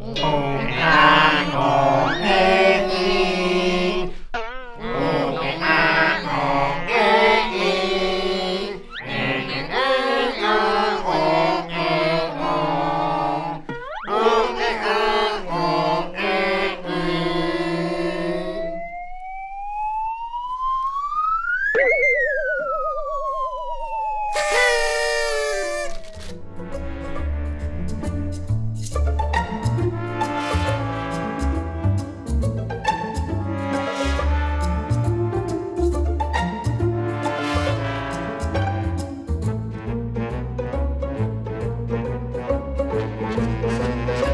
อ Música